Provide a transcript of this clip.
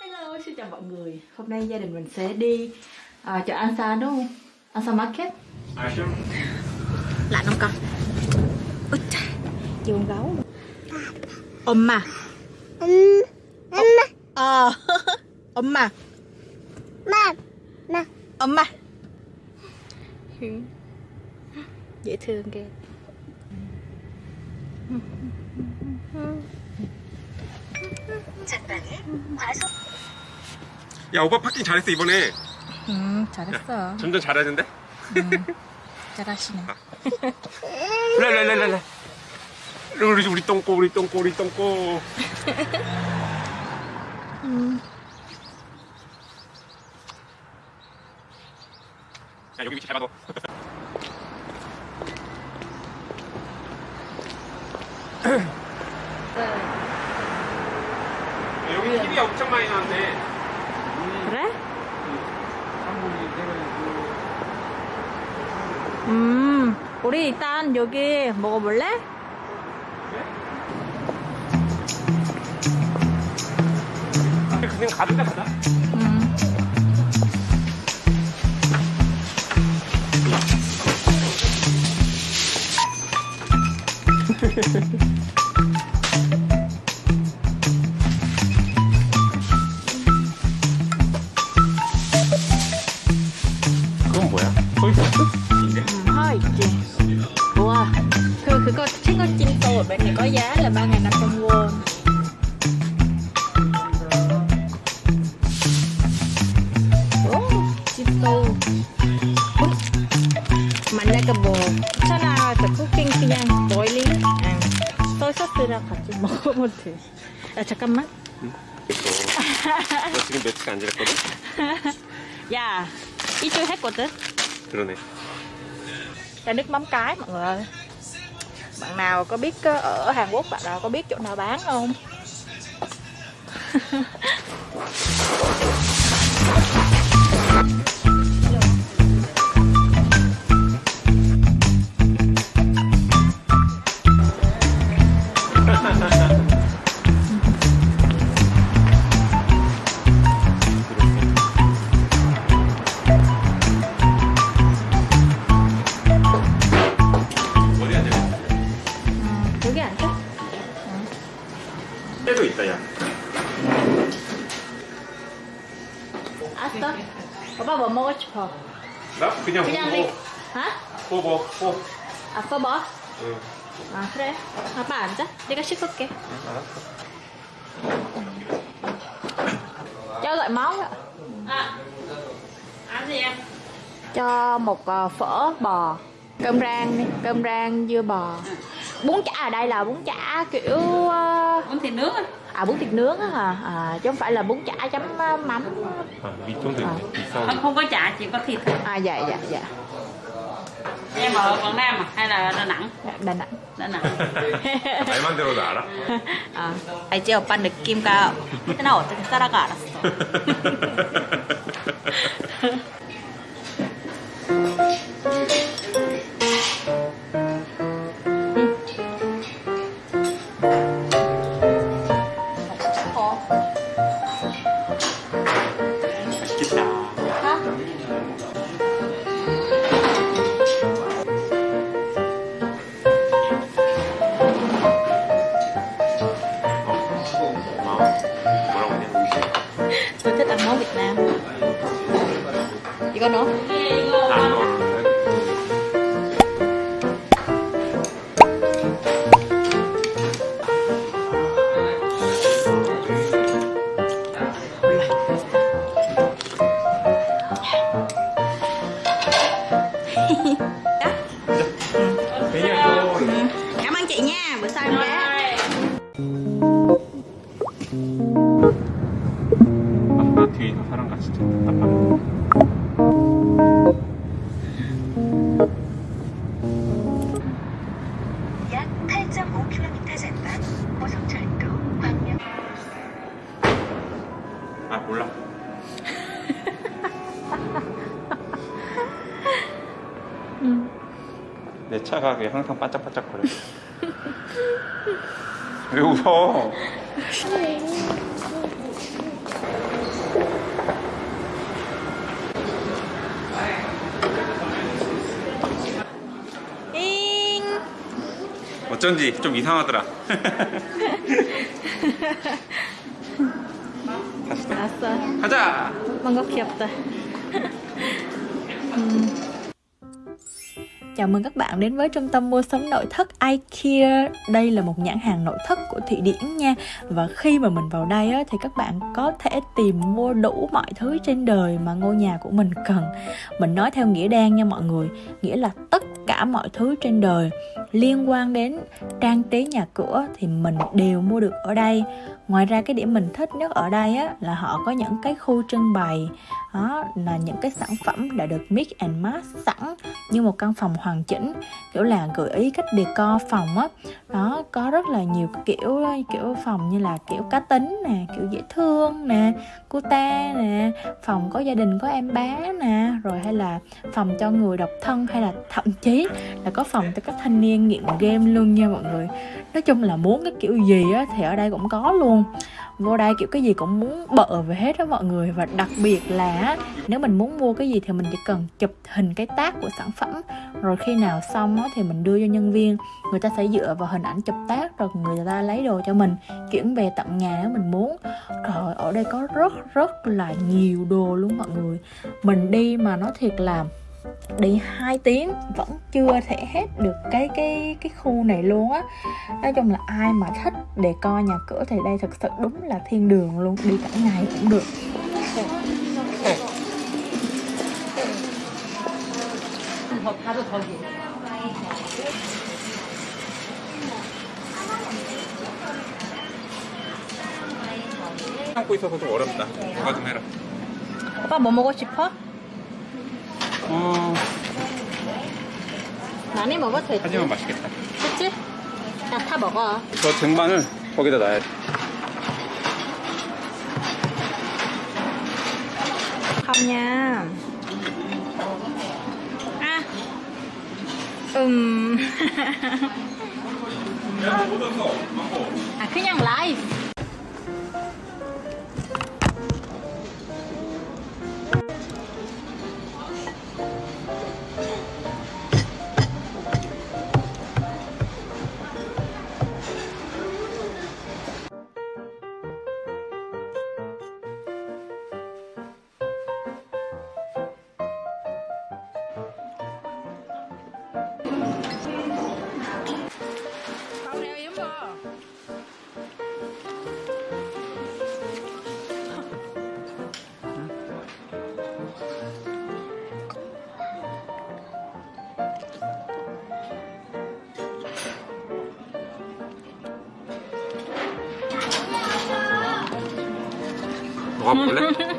Hello, xin chào mọi người. Hôm nay gia đình mình sẽ đi à, chợ Ansa đúng không? An Sa Market. Lạnh không con? Ôi trời, chiều con gấu. Ôm mà. Ôm mà. Ờ, ôm mà. Mà, mà. Ôm mà. Ừ. Dễ thương kìa. Ừ. Ừ. 야 오빠 파킹 잘했어 이번에. 음, 잘했어. 점점 잘하는데? 잘하시네. 랄랄랄랄라 우리 우리 똥꼬 우리 똥꼬 우리 똥꼬. 야 여기 위치 잘 봐도 여기 TV가 엄청 많이 나왔네 그래? 음, 우리 일단 여기 먹어볼래? 그냥 가도 돼 가자 음. Thôi cứ có chiếc con chim tô ở bên này có giá là 3.500 won Ồ, chim tô 어? 만약에 뭐 차나 저 쿠킹 그냥 boiling 아, 소이 소스랑 같이 먹으면 돼. 야 잠깐만. 너 지금 며칠 안 지냈거든? 야 이쪽 했거든. 그러네 Chai nước mắm cái mọi người ơi Bạn nào có biết ờ, ở Hàn Quốc bạn nào có biết chỗ nào bán không? 알았어. 오빠 뭐 먹고 싶어? 나 그냥 그냥 리... 호보 하? 호보 호 아, 써봐. 응 아, 그래. 아빠 앉아. 내가 씻을게. 알았어 Cho gọi máu ạ. Ăn gì em? Cho một ờ, phở bò. Cơm rang đi. Cơm rang dưa bò. Bún chả ở đây là bún chả kiểu... ờ, Bún thịt nướng á. À bún thịt nướng á hả? À, chứ không phải là bún chả chấm ờ, mắm. 아 밑동도 있네 비싸 Không, không có chả, chỉ có thịt thôi. À dạ dạ dạ. Em ở Quảng Nam à? Hay là Đà Nẵng? Dạ, Đà Nẵng. Đà Nẵng. 말만 들어도 알아? 아, 알지 오빠 느낌가 나 어떻게 살아가 알았어. Chị có 내 차가 그냥 항상 반짝반짝 거려 왜 웃어? 어쩐지 좀 이상하더라. 다시 또. 알았어. 가자! 뭔가 귀엽다. Chào mừng các bạn đến với trung tâm mua sắm nội thất IKEA. Đây là một nhãn hàng nội thất của Thụy Điển nha. Và khi mà mình vào đây á, thì các bạn có thể tìm mua đủ mọi thứ trên đời mà ngôi nhà của mình cần. Mình nói theo nghĩa đen nha mọi người Nghĩa là tất cả mọi thứ trên đời. Liên quan đến trang trí nhà cửa thì mình đều mua được ở đây. Ngoài ra cái điểm mình thích nhất ở đây á, là họ có những cái khu trưng bày đó là những cái sản phẩm đã được mix and match sẵn như một căn phòng hoàn chỉnh, kiểu là gợi ý cách decor phòng á. Đó, có rất là nhiều kiểu kiểu phòng như là kiểu cá tính nè, kiểu dễ thương nè ta nè, phòng có gia đình, có em bé nè, rồi hay là phòng cho người độc thân, hay là thậm chí là có phòng cho các thanh niên nghiện game luôn nha mọi người. Nói chung là muốn cái kiểu gì á thì ở đây cũng có luôn vô đây kiểu cái gì cũng muốn bợ về hết đó mọi người. Và đặc biệt là nếu mình muốn mua cái gì thì mình chỉ cần chụp hình cái tác của sản phẩm. Rồi khi nào xong đó, thì mình đưa cho nhân viên. Người ta sẽ dựa vào hình ảnh chụp tác rồi người ta lấy đồ cho mình chuyển về tận nhà nếu mình muốn. Rồi ở đây có rất rất là nhiều đồ luôn mọi người. Mình đi mà nói thiệt là đi 2 tiếng vẫn chưa thể hết được cái cái cái khu này luôn á nói chung là ai mà thích để coi nhà cửa thì đây thực sự đúng là thiên đường luôn đi cả ngày cũng được 참고 있어서 좀 어렵다. 누가 좀 해라. 오빠 뭐 먹고 싶어? 어, 많이 먹어도 되지? 하지만 맛있겠다. 그치? 야다 먹어. 저 쟁반을 거기다 놔야 돼. không nha à ừm à 그냥 라이스 guapo, ¿no?